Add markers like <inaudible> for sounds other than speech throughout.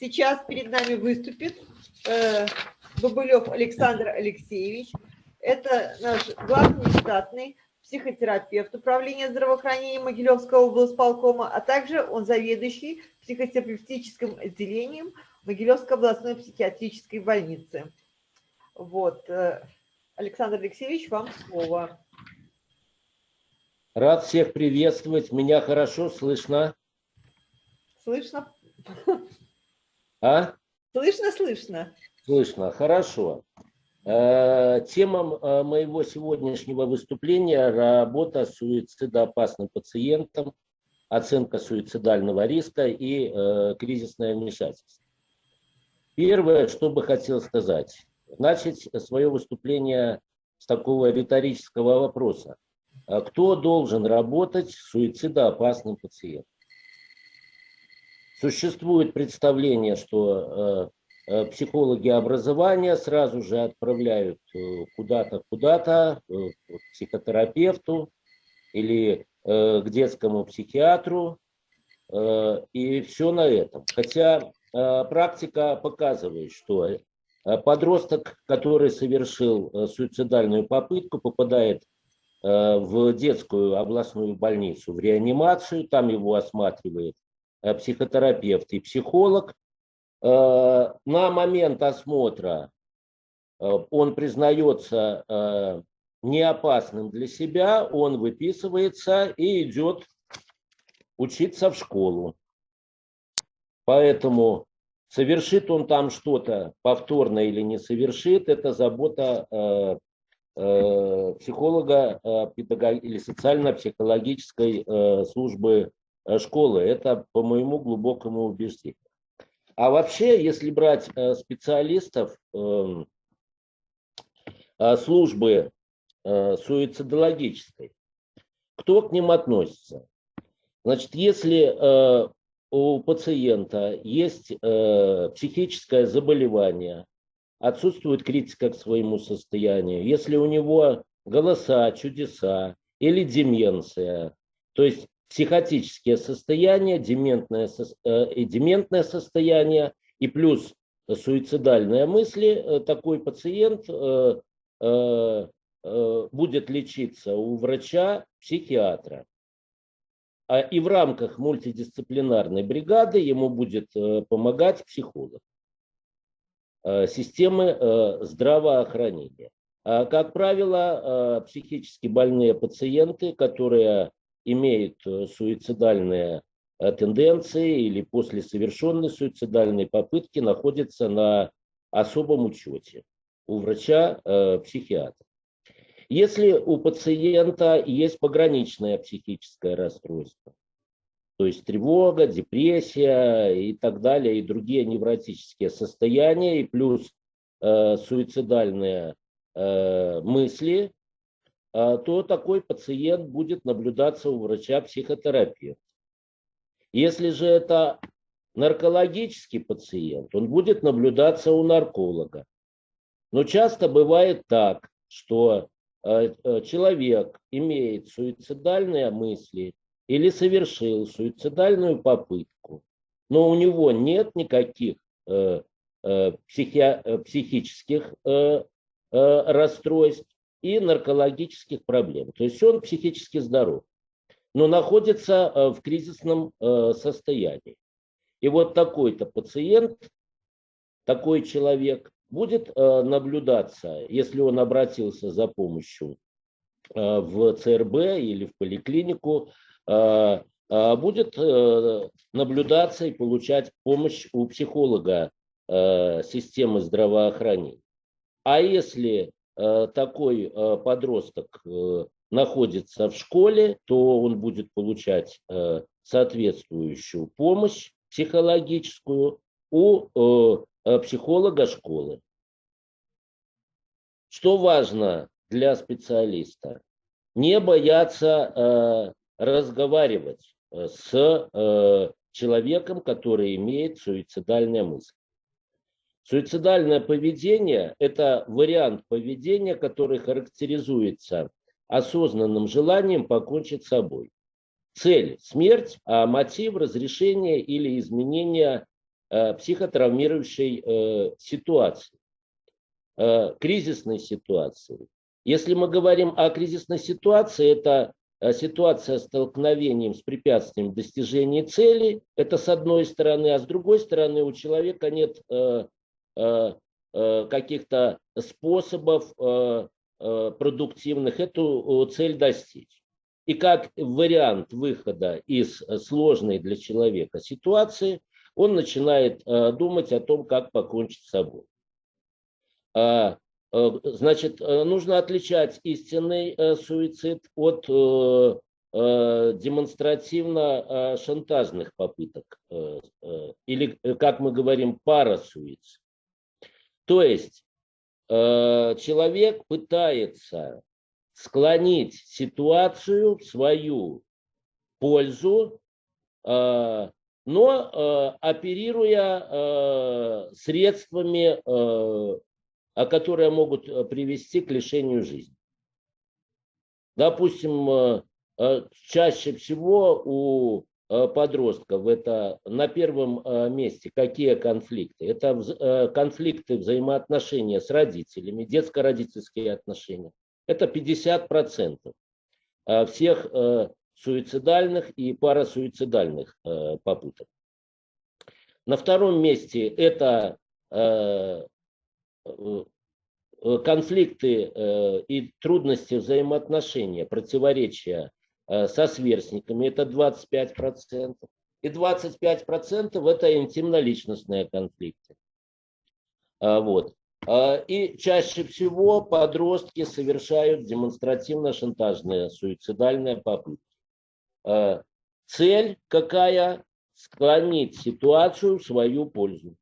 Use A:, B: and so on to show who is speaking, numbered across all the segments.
A: Сейчас перед нами выступит э, Бабылев Александр Алексеевич. Это наш главный штатный психотерапевт Управления здравоохранения Могилевского облсполкома, а также он заведующий психотерапевтическим отделением Могилевской областной психиатрической больницы. Вот. Э, Александр Алексеевич, вам слово.
B: Рад всех приветствовать. Меня хорошо слышно.
A: Слышно?
B: А?
A: Слышно, слышно.
B: Слышно, хорошо. Э, тема э, моего сегодняшнего выступления – работа с суицидоопасным пациентом, оценка суицидального риска и э, кризисное вмешательство. Первое, что бы хотел сказать, начать свое выступление с такого риторического вопроса. А кто должен работать с суицидоопасным пациентом? Существует представление, что э, э, психологи образования сразу же отправляют э, куда-то, куда-то, к психотерапевту или к детскому психиатру, и все на этом. Хотя практика показывает, что подросток, который совершил суицидальную попытку, попадает в детскую областную больницу, в реанимацию, там его осматривает психотерапевт и психолог. Э, на момент осмотра э, он признается неопасным для себя, он выписывается и идет учиться в школу. Поэтому совершит он там что-то повторно или не совершит, это забота психолога или социально-психологической службы Э, школы. Это по моему глубокому убеждению. А вообще, если брать э, специалистов эм, э, службы суицидологической, кто к ним относится? Значит, если у пациента есть психическое заболевание, отсутствует критика к своему состоянию, если у него голоса, чудеса или деменция, то есть психотические состояния, дементное, э, дементное состояние и плюс суицидальные мысли, э, такой пациент э, будет лечиться у врача-психиатра. А и в рамках мультидисциплинарной бригады ему будет помогать психолог системы здравоохранения. А, как правило, психически больные пациенты, которые имеют э, суицидальные э, тенденции или после совершенной суицидальной попытки находятся на особом учете у врача-психиатра. Э, Если у пациента есть пограничное психическое расстройство, то есть тревога, депрессия и так далее, и другие невротические состояния, и плюс э, суицидальные э, мысли, то такой пациент будет наблюдаться у врача-психотерапевта. Если же это наркологический пациент, он будет наблюдаться у нарколога. Но часто бывает так, что э, э, человек имеет суицидальные мысли или совершил суицидальную попытку, но у него нет никаких э, психи, психических расстройств, и наркологических проблем. То есть он психически здоров, но находится э, в кризисном э, состоянии. И вот такой-то пациент, такой человек будет э, наблюдаться, если он обратился за помощью в ЦРБ или в поликлинику, будет наблюдаться и получать помощь у психолога системы здравоохранения. А если такой э, подросток э, находится в школе, то он будет получать соответствующую помощь психологическую у психолога школы. Что важно для специалиста? Не бояться разговаривать с человеком, который имеет суицидальные мысли. Суицидальное поведение – это вариант поведения, который характеризуется осознанным желанием покончить с собой. Цель – смерть, а мотив – разрешение или изменение психотравмирующей ситуации, кризисной ситуации. Если мы говорим о кризисной ситуации, это ситуация столкновением с препятствием достижения цели, это с одной стороны, а с другой стороны у человека нет каких-то способов продуктивных эту цель достичь. И как вариант выхода из сложной для человека ситуации, он начинает думать о том, как покончить с собой. Э, значит, э, нужно отличать истинный э, суицид от демонстративно-шантажных попыток, или, как мы говорим, парасуицид. То есть человек пытается склонить ситуацию в свою пользу, но оперируя средствами а которые могут э, привести к лишению жизни. Допустим, э, э, чаще всего у подростков это на первом месте какие конфликты? Это конфликты взаимоотношения с родителями, детско-родительские отношения. Это 50% всех суицидальных и парасуицидальных попыток. На втором месте это Э, э, конфликты э, и трудности взаимоотношения, противоречия со сверстниками, это 25%. И 25% это интимно-личностные конфликты. А, вот. А, и чаще всего подростки совершают демонстративно-шантажные суицидальные попытки. А, цель какая? Склонить ситуацию в свою пользу.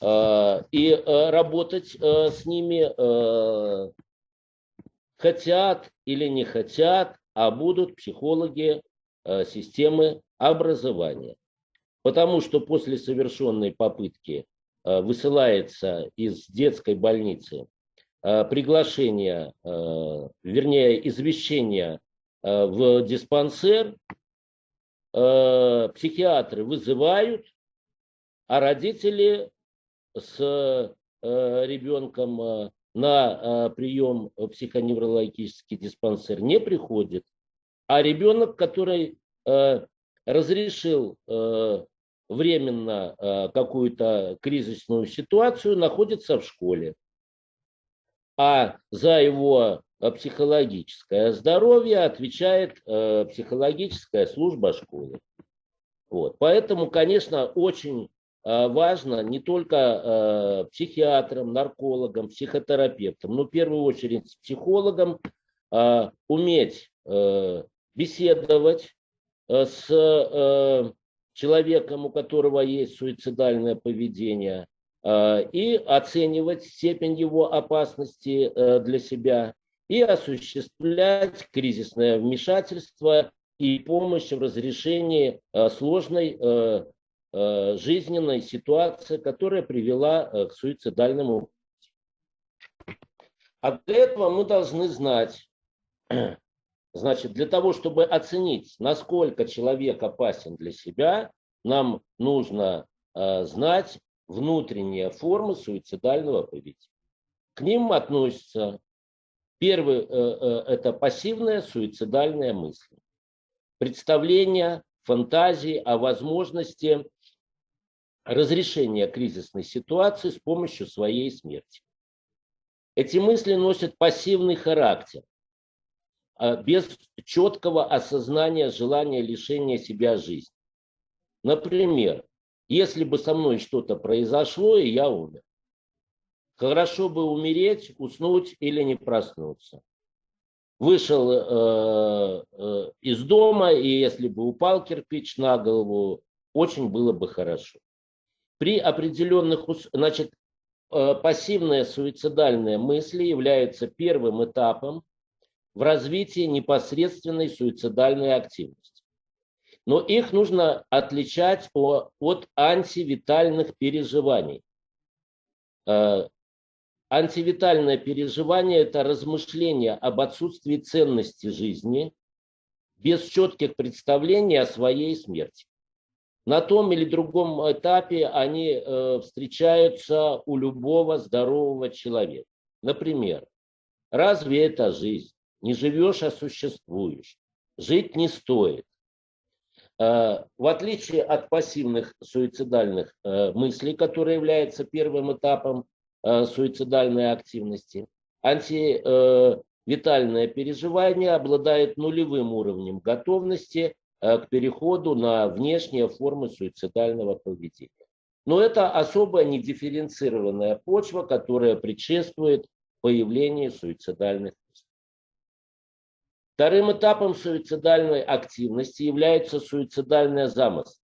B: Э, и э, работать э, с ними хотят или не хотят, а будут психологи системы образования. Потому что после совершенной попытки высылается из детской больницы приглашение, вернее, извещение в диспансер, психиатры вызывают, а родители с э, ребенком э, на э, прием в психоневрологический диспансер не приходит, а ребенок, который разрешил временно какую-то кризисную ситуацию, находится в школе. А за его психологическое здоровье отвечает психологическая служба школы. Вот. Поэтому, конечно, очень Э, важно не только э, психиатрам, наркологам, психотерапевтам, но в первую очередь психологам э, уметь беседовать с человеком, у которого есть суицидальное поведение, и оценивать степень его опасности для себя, и осуществлять кризисное вмешательство и помощь в разрешении сложной Э, жизненной ситуации, которая привела э, к суицидальному. А для этого мы должны знать, <clears throat> значит, для того, чтобы оценить, насколько человек опасен для себя, нам нужно э, знать внутренние формы суицидального поведения. К ним относятся первый это пассивная суицидальная мысль, представление, фантазии о возможности разрешения кризисной ситуации с помощью своей смерти. Эти мысли носят пассивный характер, а, без четкого осознания желания лишения себя жизни. Например, если бы со мной что-то произошло, и я умер. Хорошо бы умереть, уснуть или не проснуться. Вышел э, э, из дома, и если бы упал кирпич на голову, очень было бы хорошо при определенных, значит, э, пассивные суицидальные мысли являются первым этапом в развитии непосредственной суицидальной активности. Но их нужно отличать от антивитальных переживаний. Э, антивитальное переживание – это размышление об отсутствии ценности жизни без четких представлений о своей смерти. На том или другом этапе они э, встречаются у любого здорового человека. Например, разве это жизнь? Не живешь, а существуешь. Жить не стоит. Э, в отличие от пассивных суицидальных э, мыслей, которые являются первым этапом суицидальной активности, антивитальное переживание обладает нулевым уровнем готовности к переходу на внешние формы суицидального поведения. Но это особая недифференцированная почва, которая предшествует появлению суицидальных Вторым этапом суицидальной активности является суицидальная замысл.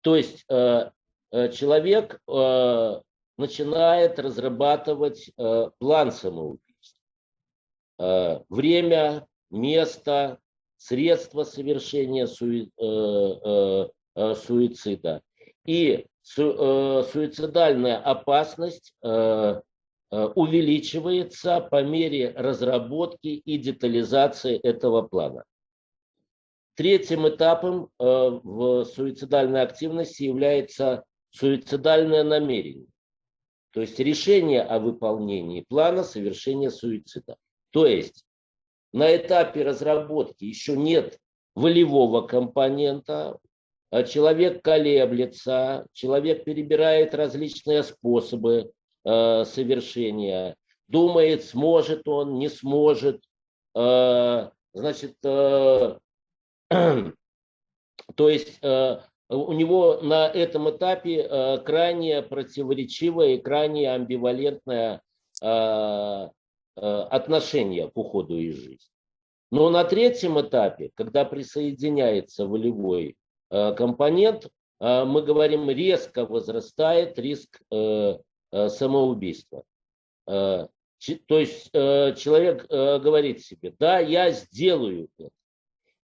B: То есть э, э, человек э, начинает разрабатывать план самоубийства. Время, место, средства совершения суицида. И суицидальная опасность Э, увеличивается по мере разработки и детализации этого плана. Третьим этапом э, в суицидальной активности является суицидальное намерение, то есть решение о выполнении плана совершения суицида. То есть на этапе разработки еще нет волевого компонента, а человек колеблется, человек перебирает различные способы, э, совершения, думает, сможет он, не сможет. Э, значит, э, <clears throat> то есть э, у него на этом этапе э, крайне противоречивое и крайне амбивалентное э, э, отношение к уходу из жизни. Но на третьем этапе, когда присоединяется волевой э, компонент, э, мы говорим, резко возрастает риск э, Э, самоубийства. Э, то есть э, человек говорит себе, да, я сделаю это.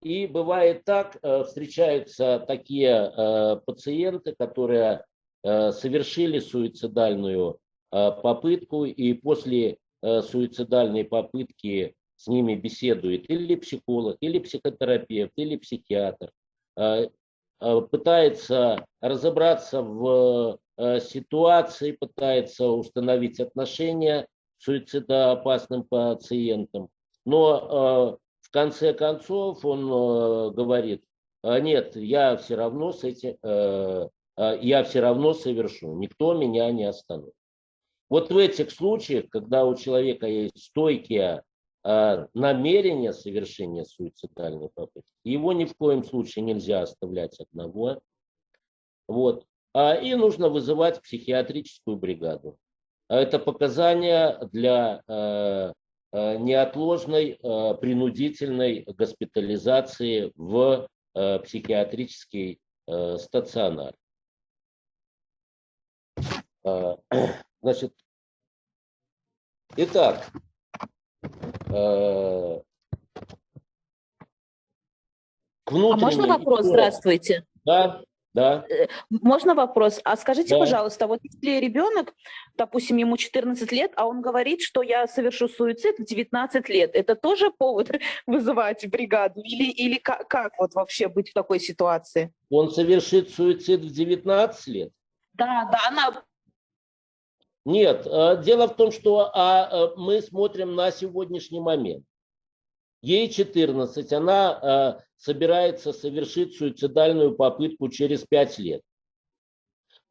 B: И бывает так, встречаются такие пациенты, которые совершили суицидальную попытку, и после суицидальной попытки с ними беседует или психолог, или психотерапевт, или психиатр, пытается разобраться в Э, ситуации, пытается установить отношения с суицидоопасным пациентом. Но э, в конце концов он э, говорит, нет, я все равно с этим, я все равно совершу, никто меня не остановит. Вот в этих случаях, когда у человека есть стойкие намерения совершения суицидальной попытки, его ни в коем случае нельзя оставлять одного. Вот. А, и нужно вызывать психиатрическую бригаду. А это показания для неотложной принудительной госпитализации в психиатрический стационар. Значит, итак, к
C: внутренней... А можно вопрос? Здравствуйте.
B: Да. Да.
C: Э, можно вопрос? А скажите, да. пожалуйста, вот если ребенок, допустим, ему 14 лет, а он говорит, что я совершу суицид в 19 лет, это тоже повод <laughs> вызывать бригаду? Или, или как, как вот вообще быть в такой ситуации?
B: Он совершит суицид в 19 лет?
C: Да, да, она...
B: Нет, э, дело в том, что а, э, мы смотрим на сегодняшний момент. Ей 14, она э, собирается совершить суицидальную попытку через 5 лет.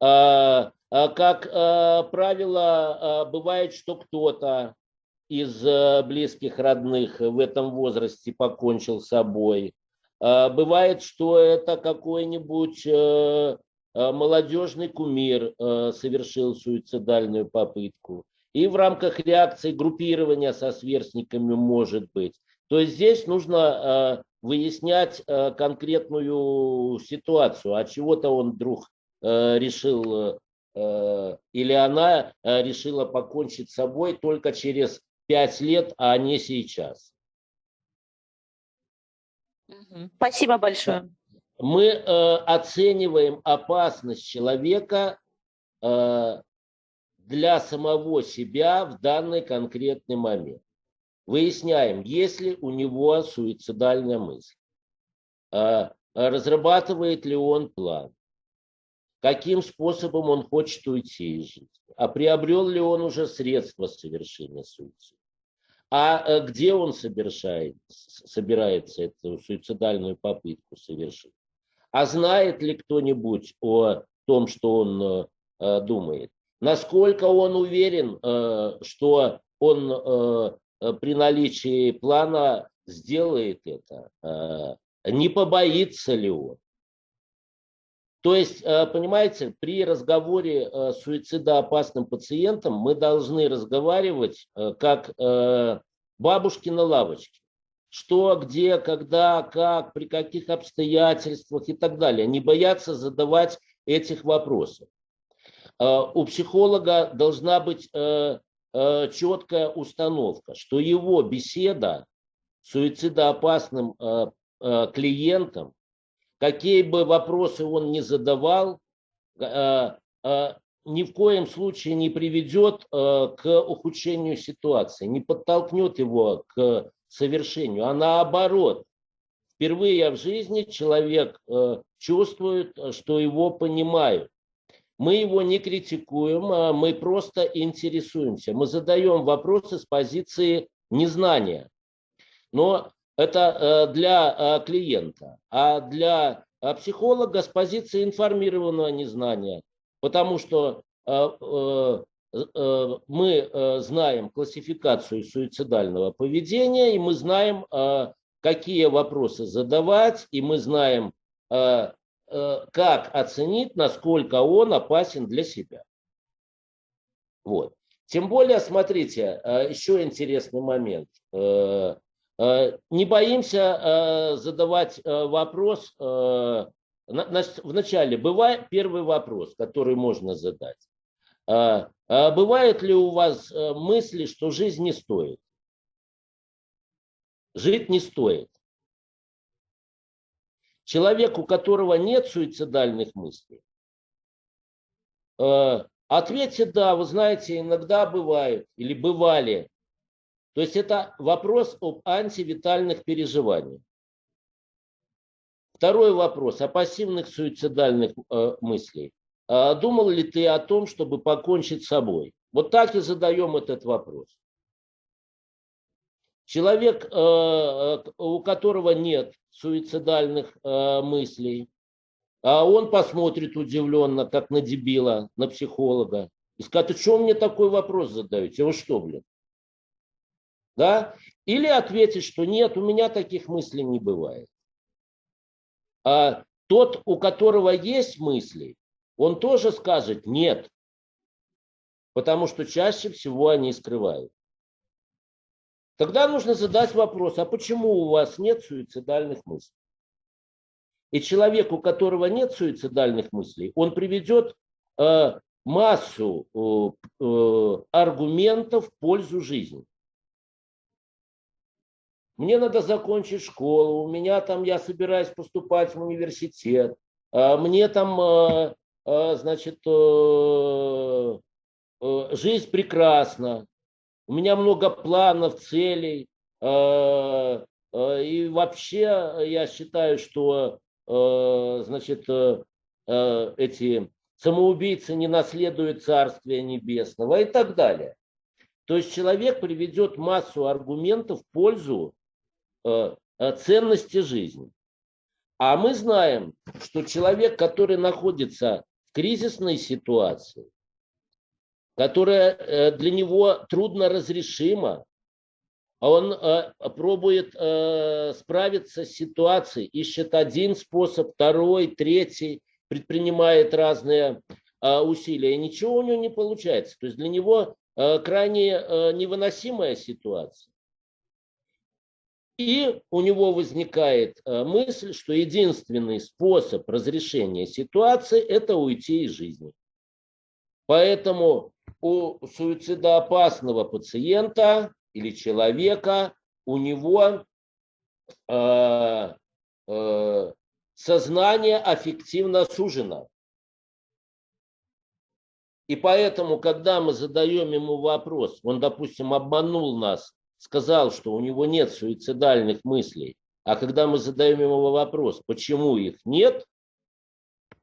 B: Э, э, как правило, бывает, что кто-то из близких родных в этом возрасте покончил с собой. Э, бывает, что это какой-нибудь молодежный кумир э, совершил суицидальную попытку. И в рамках реакции группирования со сверстниками может быть. То есть здесь нужно э, выяснять э, конкретную ситуацию. А чего-то он вдруг э, решил, или она решила покончить с собой только через пять лет, а не сейчас.
C: Спасибо большое.
B: Мы оцениваем опасность человека для самого себя в данный конкретный момент. Выясняем, есть ли у него суицидальная мысль. разрабатывает ли он план, каким способом он хочет уйти из жизни, а приобрел ли он уже средства совершения суицида, а где он совершает, собирается эту суицидальную попытку совершить, а знает ли кто-нибудь о том, что он думает, насколько он уверен, что он при наличии плана сделает это, не побоится ли он. То есть, э, понимаете, при разговоре э, с суицидоопасным пациентом мы должны разговаривать э, как бабушки на лавочке. Что, где, когда, как, при каких обстоятельствах и так далее. Не бояться задавать этих вопросов. У психолога должна быть четкая установка, что его беседа с суицидоопасным клиентом какие бы вопросы он ни задавал, э, э, ни в коем случае не приведет э, к ухудшению ситуации, не подтолкнет его к совершению, а наоборот. Впервые в жизни человек чувствует, что его понимают. Мы его не критикуем, а мы просто интересуемся. Мы задаем вопросы с позиции незнания. Но это э, для э, клиента, а для э, психолога с позиции информированного незнания, потому что мы знаем классификацию суицидального поведения, и мы знаем, какие вопросы задавать, и мы знаем, как оценить, насколько он опасен для себя. Вот. Тем более, смотрите, еще интересный момент. Э, не боимся э, задавать э, вопрос. Вначале бывает первый вопрос, который можно задать. Бывают ли у вас мысли, что жизнь не стоит? Жить не стоит. Человек, у которого нет суицидальных мыслей, ответьте да, вы знаете, иногда бывают или бывали то есть это вопрос об антивитальных переживаниях. Второй вопрос о пассивных суицидальных э, мыслей. А думал ли ты о том, чтобы покончить с собой? Вот так и задаем этот вопрос. Человек, э, э у которого нет суицидальных э, мыслей, а он посмотрит удивленно, как на дебила, на психолога, и скажет, что мне такой вопрос задаете? Вы что, блин? да, или ответить, что нет, у меня таких мыслей не бывает. А тот, у которого есть мысли, он тоже скажет нет, потому что чаще всего они скрывают. Тогда нужно задать вопрос, а почему у вас нет суицидальных мыслей? И человек, у которого нет суицидальных мыслей, он приведет э, массу э, э, аргументов в пользу жизни мне надо закончить школу, у меня там, я собираюсь поступать в университет, а мне там, а, значит, э, э, жизнь прекрасна, у меня много планов, целей, и вообще я считаю, что, значит, эти самоубийцы не наследуют Царствия Небесного и так далее. То есть человек приведет массу аргументов в пользу Э, э, ценности жизни. А мы знаем, что человек, который находится кризисной ситуации, которая э, для него трудно разрешима, он пробует справиться с ситуацией, ищет один способ, второй, третий, предпринимает разные усилия, и ничего у него не получается. То есть для него крайне невыносимая ситуация. И у него возникает э, мысль, что единственный способ разрешения ситуации – это уйти из жизни. Поэтому у суицидоопасного пациента или человека у него э, э, сознание аффективно сужено. И поэтому, когда мы задаем ему вопрос, он, допустим, обманул нас сказал, что у него нет суицидальных мыслей, А когда мы задаем ему вопрос, почему их нет,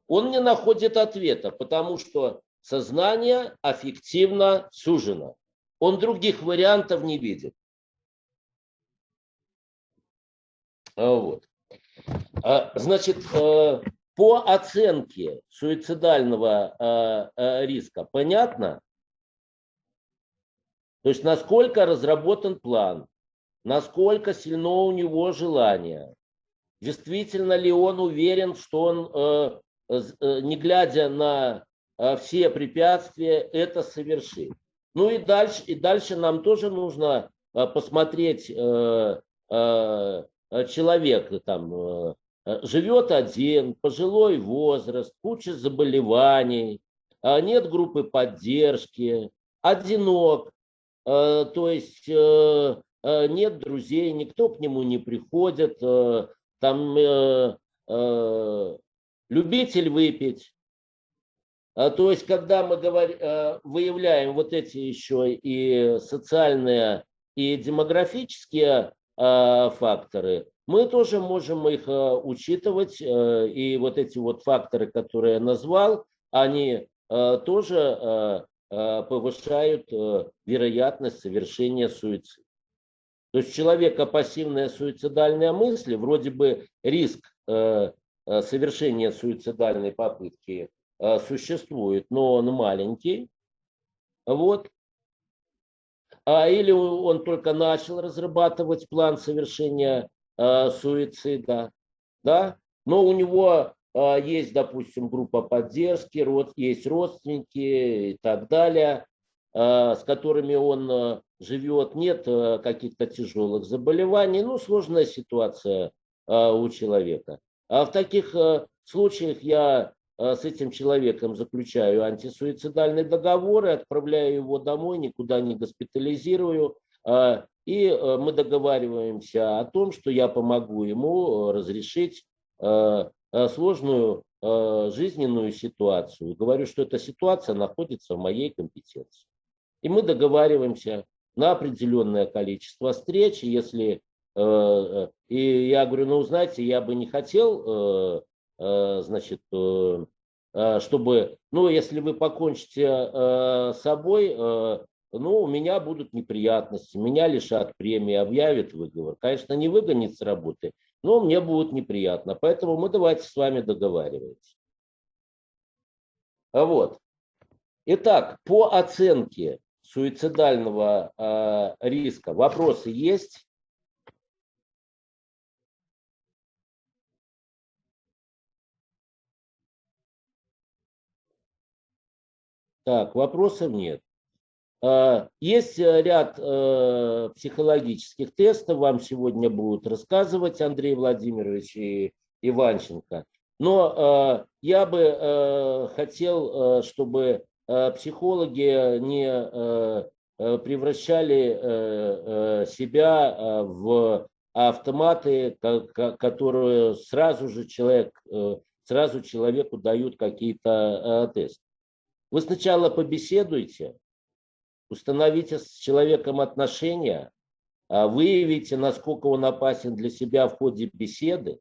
B: он не находит ответа, потому что сознание аффективно сужено. Он других вариантов не видит. А, вот. А, значит, э, по оценке суицидального э, э, риска понятно? То есть насколько разработан план, насколько сильно у него желание, действительно ли он уверен, что он, не глядя на все препятствия, это совершит. Ну и дальше, и дальше нам тоже нужно посмотреть человека там Э, живет один, пожилой возраст, куча заболеваний, а нет группы поддержки, одинок, э, то есть э, нет друзей, никто к нему не приходит, там любитель выпить. А, то есть, когда мы говорим, выявляем вот эти еще и социальные, и демографические факторы, мы тоже можем их э, учитывать, э, и вот эти вот факторы, которые я назвал, они э, тоже повышают вероятность совершения суицида. То есть у человека пассивная суицидальная мысль, вроде бы риск совершения суицидальной попытки существует, но он маленький. Вот. А или он только начал разрабатывать план совершения Э, суицида, да, но у него э, есть, допустим, группа поддержки, есть родственники и так далее, э, с которыми он живет, нет каких-то тяжелых заболеваний, ну, сложная ситуация у человека. А в таких случаях я с этим человеком заключаю антисуицидальный договор и отправляю его домой, никуда не госпитализирую, и мы договариваемся о том, что я помогу ему разрешить сложную жизненную ситуацию. Говорю, что эта ситуация находится в моей компетенции. И мы договариваемся на определенное количество встреч. Если, и я говорю, ну, знаете, я бы не хотел, значит, чтобы, ну, если вы покончите с собой, ну, у меня будут неприятности, меня лишат премии, объявят выговор. Конечно, не выгонят с работы, но мне будет неприятно. Поэтому мы давайте с вами договариваться. Вот. Итак, по оценке суицидального э, риска вопросы есть? Так, вопросов нет. Э, есть э, ряд э, психологических тестов, вам сегодня будут рассказывать Андрей Владимирович и Иванченко. Но я бы хотел, чтобы психологи не превращали себя в автоматы, которые сразу же человек, сразу человеку дают какие-то тесты. Вы сначала побеседуйте, установите с человеком отношения, а выявите, насколько он опасен для себя в ходе беседы,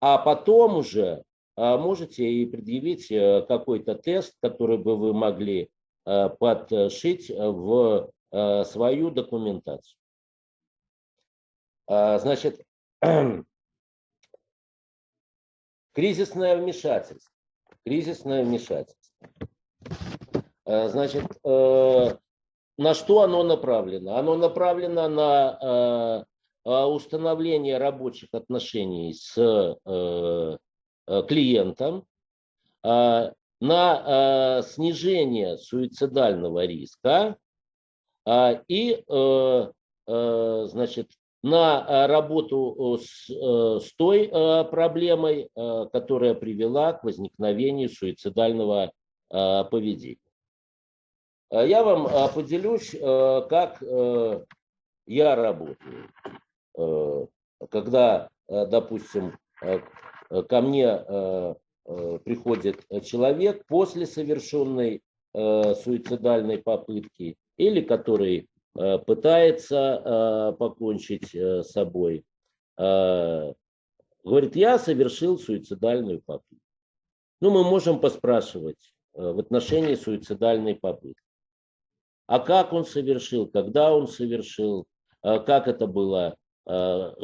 B: а потом уже а, можете и предъявить э, какой-то тест, который бы вы могли э, подшить в э, свою документацию. А, значит, <clears throat> кризисное вмешательство. Кризисное вмешательство. Значит, на что оно направлено? Оно направлено на э, э, установление рабочих отношений с э, клиентом, на снижение суицидального риска и значит, на работу с, с той проблемой, которая привела к возникновению суицидального поведения. Э, я вам э, поделюсь, э, как я работаю. Когда, допустим, ко мне приходит человек после совершенной суицидальной попытки или который пытается покончить с собой. э, говорит, я совершил суицидальную попытку. Ну, мы можем поспрашивать э, в отношении суицидальной попытки. А как он совершил, когда он совершил, э, как это было, э,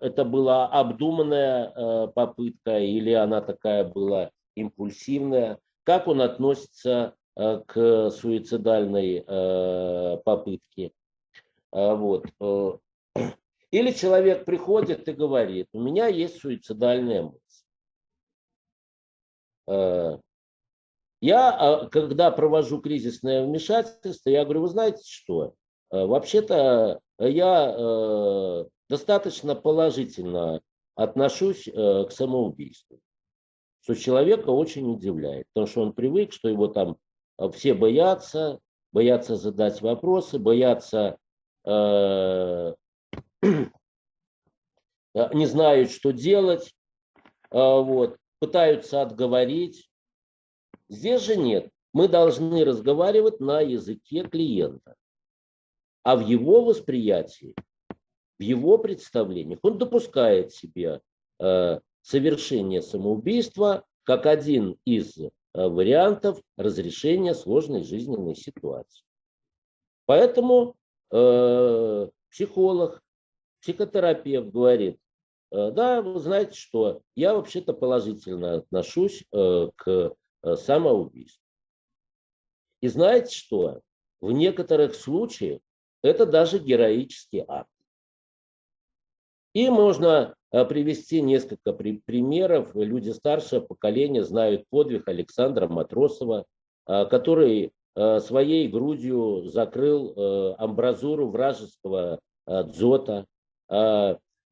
B: это была обдуманная попытка или она такая была импульсивная, как он относится к суицидальной попытке. Вот. <clears throat> Или человек приходит и говорит, у меня есть суицидальная мысль. Э, я, а, когда провожу кризисное вмешательство, я говорю, вы знаете что, э, вообще-то я э, достаточно положительно отношусь к самоубийству, что человека очень удивляет, потому что он привык, что его там все боятся, боятся задать вопросы, боятся, <clears throat> не знают, что делать. Вот пытаются отговорить. Здесь же нет. Мы должны разговаривать на языке клиента. А в его восприятии, в его представлениях он допускает себе э, совершение самоубийства как один из э, вариантов разрешения сложной жизненной ситуации. Поэтому э, психолог, психотерапевт говорит, Э, да, вы знаете, что я вообще-то положительно отношусь э, к э, самоубийству. И знаете что? В некоторых случаях это даже героический акт. И можно привести несколько примеров. Люди старшего поколения знают подвиг Александра Матросова, который своей грудью закрыл амбразуру вражеского дзота.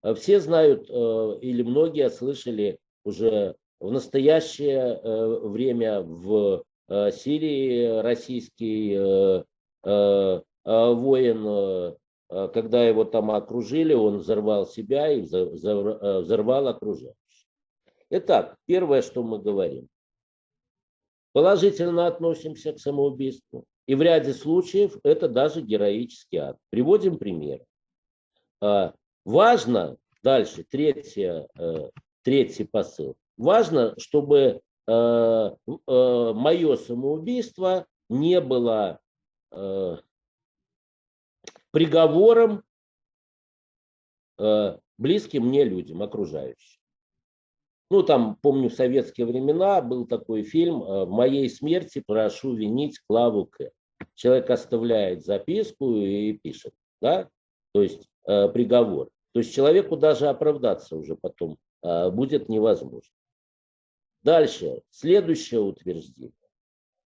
B: Э, все знают э, или многие слышали уже в настоящее э, время в Сирии российский воин, когда его там окружили, он взорвал себя и взорвал окружающих. Итак, первое, что мы говорим. Положительно относимся к самоубийству. И в ряде случаев это даже героический акт. Приводим пример. Важно, дальше, третье, э, третий посыл. Важно, чтобы э, э, мое самоубийство не было приговором близким мне людям, окружающим. Ну, там, помню, в советские времена был такой фильм «В моей смерти прошу винить Клаву К». Человек оставляет записку и пишет, да, то есть Э, приговор. То есть человеку даже оправдаться уже потом э, будет невозможно. Дальше, следующее утверждение.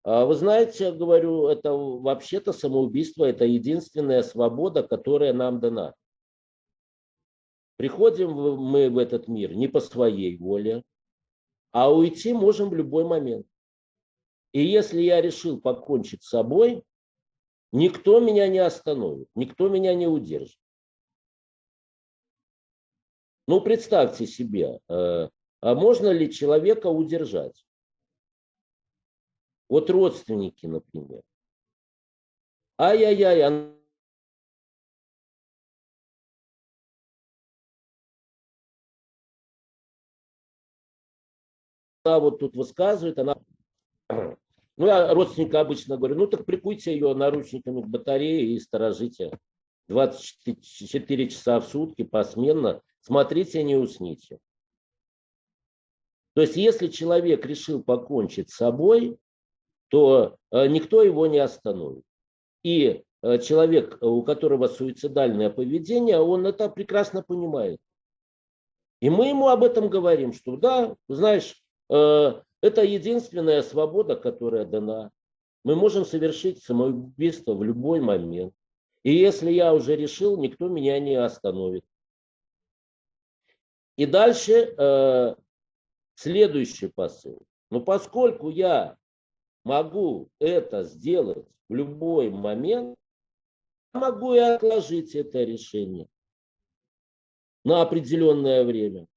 B: А вы знаете, я говорю, это вообще-то самоубийство, это единственная свобода, которая нам дана. Приходим мы в этот мир не по своей воле, а уйти можем в любой момент. И если я решил покончить с собой, никто меня не остановит, никто меня не удержит. Ну, представьте себе, э, а можно ли человека удержать? Вот родственники, например. Ай-яй-яй, она вот тут высказывает, она... <clears throat> Ну, я родственника обычно говорю, ну так прикуйте ее наручниками к батарее и сторожите 24 часа в сутки посменно смотрите, не усните. То есть, если человек решил покончить с собой, то э, никто его не остановит. И э, человек, у которого суицидальное поведение, он это прекрасно понимает. И мы ему об этом говорим, что да, знаешь, э, это единственная свобода, которая дана. Мы можем совершить самоубийство в любой момент. И если я уже решил, никто меня не остановит. И дальше э, следующий посыл. Но поскольку я могу это сделать в любой момент, могу и отложить это решение на определенное время.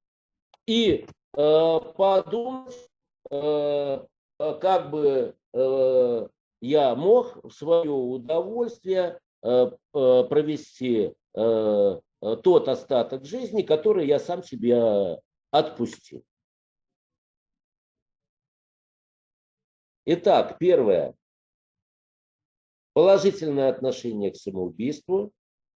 B: И э, подумать, э, как бы э, я мог в свое удовольствие э, э провести э, тот остаток жизни, который я сам себе отпустил. Итак, первое. Положительное отношение к самоубийству.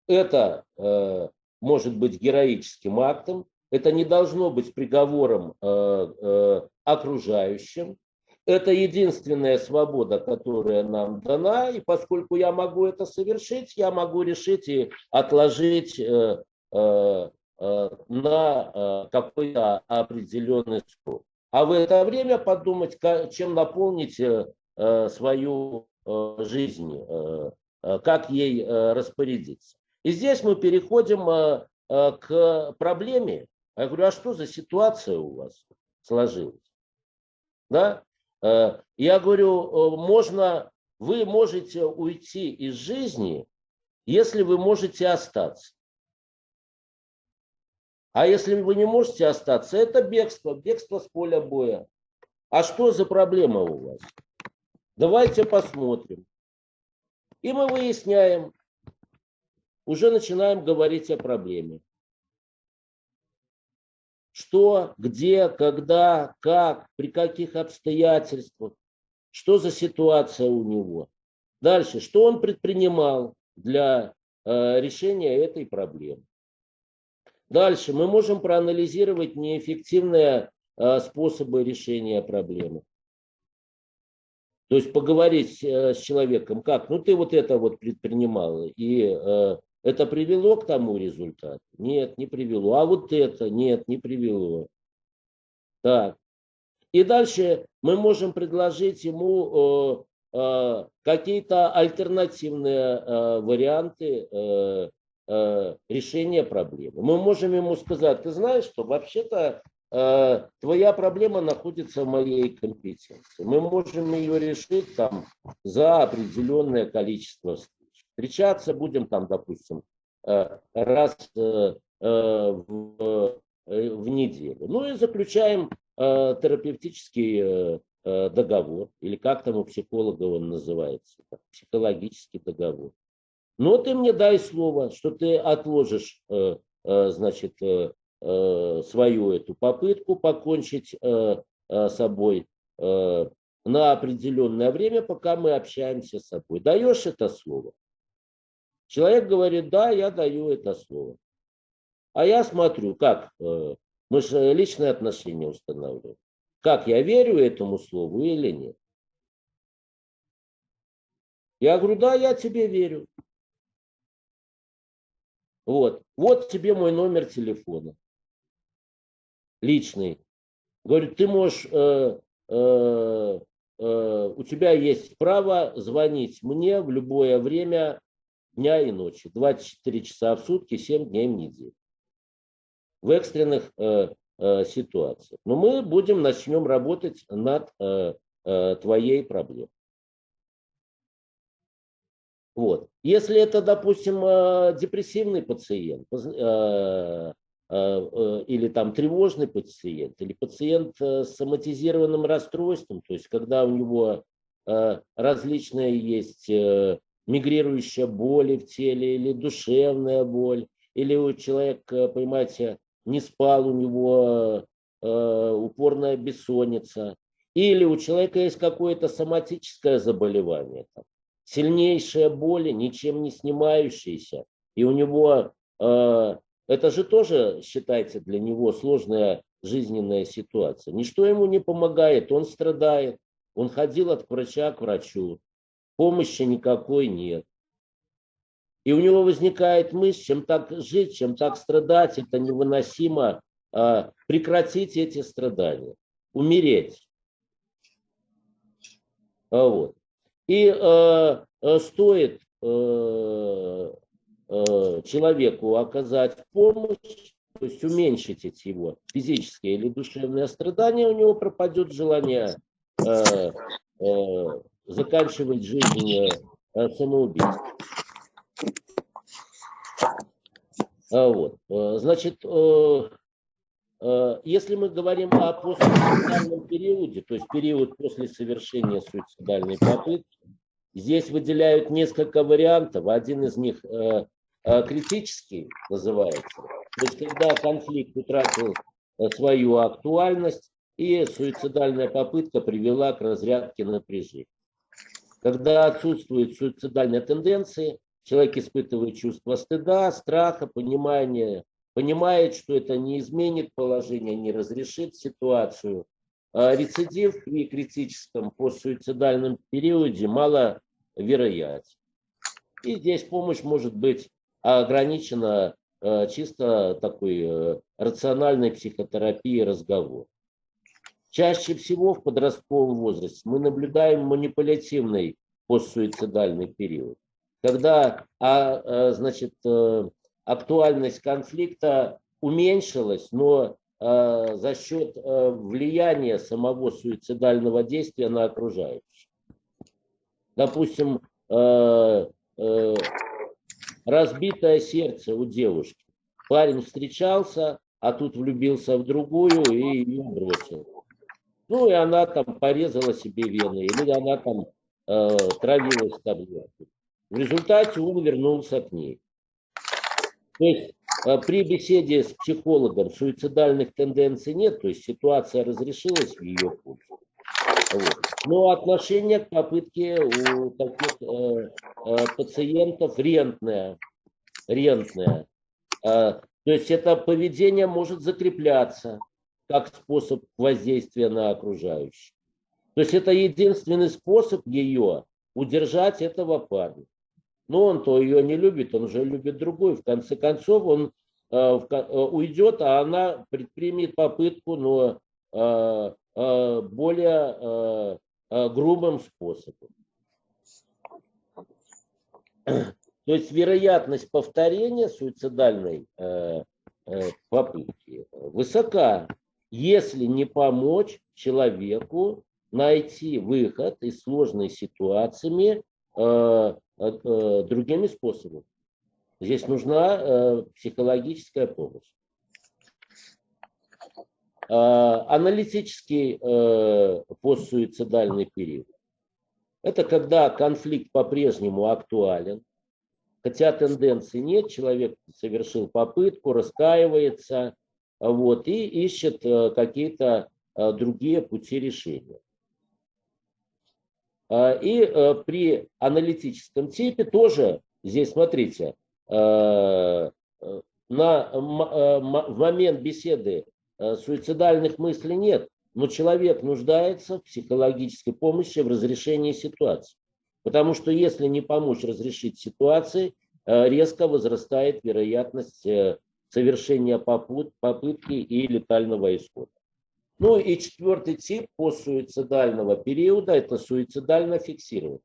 B: Это э, может быть героическим актом. Это не должно быть приговором э, э, окружающим. Это единственная свобода, которая нам дана, и поскольку я могу это совершить, я могу решить и отложить э, э, э, на какой-то определенный срок. А в это время подумать, чем наполнить свою жизнь, как ей распорядиться. И здесь мы переходим к проблеме. Я говорю, а что за ситуация у вас сложилась? Да? Э, я говорю, э, можно, вы можете уйти из жизни, если вы можете остаться. А если вы не можете остаться, это бегство, бегство с поля боя. А что за проблема у вас? Давайте посмотрим. И мы выясняем, уже начинаем говорить о проблеме что, где, когда, как, при каких обстоятельствах, что за ситуация у него. Дальше, что он предпринимал для э, решения этой проблемы. Дальше мы можем проанализировать неэффективные э, способы решения проблемы. То есть поговорить э, с человеком, как, ну ты вот это вот предпринимал, и э, это привело к тому результату? Нет, не привело. А вот это? Нет, не привело. Так. И дальше мы можем предложить ему э, какие-то альтернативные варианты э, решения проблемы. Мы можем ему сказать, ты знаешь, что вообще-то э, твоя проблема находится в моей компетенции. Мы можем ее решить там за определенное количество Встречаться будем там, допустим, э, раз в, в неделю. Ну и заключаем терапевтический договор, или как там у психолога он называется, психологический договор. Но ты мне дай слово, что ты отложишь, значит, свою эту попытку покончить собой на определенное время, пока мы общаемся с собой. Даешь это слово? Человек говорит, да, я даю это слово. А я смотрю, как, э, мы же личные отношения устанавливаем, как я верю этому слову или нет. Я говорю, да, я тебе верю. Вот, вот тебе мой номер телефона. Личный. Говорю, ты можешь, э, э, э, у тебя есть право звонить мне в любое время дня и ночи, 24 часа в сутки, 7 дней в неделю. В экстренных э, э, ситуациях. Но мы будем, начнем работать над э, э, твоей проблемой. Вот. Если это, допустим, э, депрессивный пациент э, или там тревожный пациент, или пациент с соматизированным расстройством, то есть когда у него различные есть мигрирующая боль в теле или душевная боль, или у человека, понимаете, не спал, у него э, упорная бессонница, или у человека есть какое-то соматическое заболевание, там, сильнейшая боль, ничем не снимающаяся, и у него, э, это же тоже считается для него сложная жизненная ситуация. Ничто ему не помогает, он страдает, он ходил от врача к врачу, помощи никакой нет. И у него возникает мысль, чем так жить, чем так страдать, это невыносимо, а, прекратить эти страдания, умереть. А вот. И э, стоит э, э, человеку оказать помощь, то есть уменьшить его физические или душевные страдания, у него пропадет желание э, э, заканчивать жизнь э, самоубийством. А вот. Э, значит, э, если мы говорим о постсуицидальном периоде, то есть период после совершения суицидальной попытки, здесь выделяют несколько вариантов. Один из них э, критический называется. То есть когда конфликт утратил э, свою актуальность и суицидальная попытка привела к разрядке напряжения. Когда отсутствуют суицидальные тенденции, человек испытывает чувство стыда, страха, понимания, понимает, что это не изменит положение, не разрешит ситуацию. А рецидив при критическом постсуицидальном периоде маловероятен. И здесь помощь может быть ограничена э, чисто такой э, рациональной психотерапией разговор. Чаще всего в подростковом возрасте мы наблюдаем манипулятивный постсуицидальный период, когда а, а, значит, э, актуальность конфликта уменьшилась, но а, за счет влияния самого суицидального действия на окружающих. Допустим, разбитое сердце у девушки. Парень встречался, а тут влюбился в другую и ее бросил. Ну, и она там порезала себе вены, или она там э, травилась таблеткой. В результате он вернулся к ней. То есть э, при беседе с психологом суицидальных тенденций нет, то есть ситуация разрешилась в ее пользу. Вот. Но отношение к попытке у таких э, э, пациентов рентное. рентное. Э, то есть это поведение может закрепляться как способ воздействия на окружающих. То есть это единственный способ ее удержать этого парня. Но он то ее не любит, он уже любит другую. В конце концов он э, э, уйдет, а она предпримет попытку, но э, более грубым способом. <clears throat> То есть вероятность повторения суицидальной попытки высока если не помочь человеку найти выход из сложной ситуации другими способами. Здесь нужна э, психологическая помощь. Э, аналитический э, постсуицидальный период. Это когда конфликт по-прежнему актуален, хотя тенденции нет, человек совершил попытку, раскаивается, вот, и ищет э, какие-то э, другие пути решения. А, и э, при аналитическом типе тоже, здесь смотрите, на, в момент беседы суицидальных мыслей нет, но человек нуждается в психологической помощи в разрешении ситуации. Потому что если не помочь разрешить ситуации, резко возрастает вероятность совершения попытки и летального исхода. Ну и четвертый тип постсуицидального периода – это суицидально фиксирование.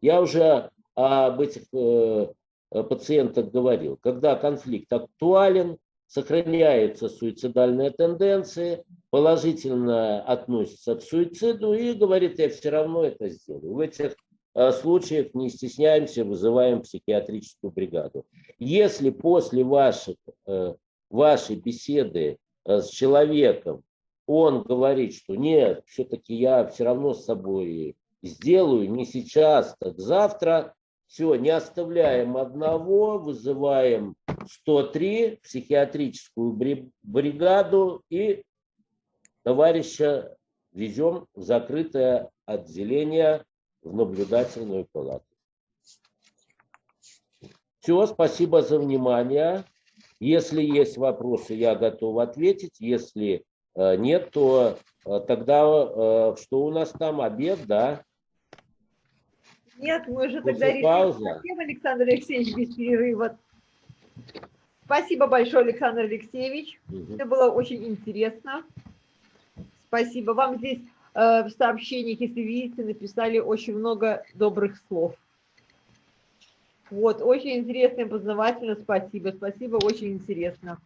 B: Я уже об этих э, пациентах говорил. Когда конфликт актуален, сохраняются суицидальные тенденции, положительно относится к суициду и говорит, я все равно это сделаю. В этих Э, случаев не стесняемся, вызываем психиатрическую бригаду. Если после ваших, э, вашей беседы э, с человеком он говорит, что нет, все-таки я все равно с собой сделаю, не сейчас, так завтра, все, не оставляем одного, вызываем 103, психиатрическую бригаду и товарища везем в закрытое отделение в наблюдательную палату. Все, спасибо за внимание. Если есть вопросы, я готов ответить. Если э, нет, то э, тогда э, что у нас там, обед, да?
A: Нет, мы уже тогда решим Александр Алексеевич, без перерыва. Спасибо большое, Александр Алексеевич. Угу. Это было очень интересно. Спасибо. Вам здесь Э, в сообщениях, если видите, написали очень много добрых слов. Вот, очень интересно и познавательно, спасибо, спасибо, очень интересно.